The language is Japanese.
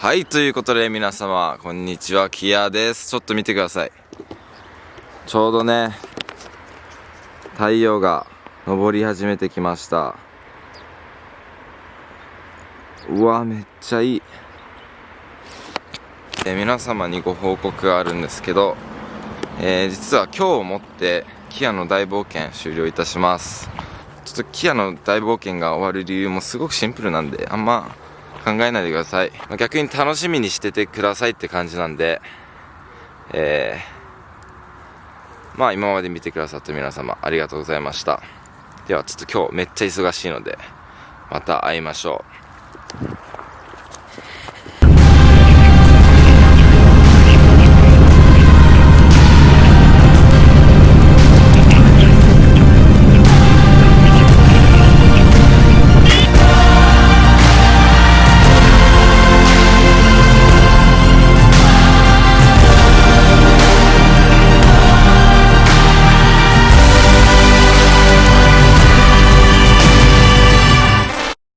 はい、ということで皆様、こんにちは、キアです。ちょっと見てください。ちょうどね、太陽が昇り始めてきました。うわ、めっちゃいい。え皆様にご報告があるんですけど、えー実は今日をもって、キアの大冒険終了いたします。ちょっとキアの大冒険が終わる理由もすごくシンプルなんで、あんま考えないでください。まあ逆に楽しみにしててくださいって感じなんで、えー、まあ今まで見てくださった皆様ありがとうございました。ではちょっと今日めっちゃ忙しいので、また会いましょう。